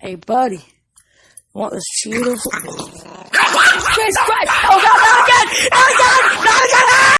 Hey, buddy. Want this Cheetos? Jesus Christ!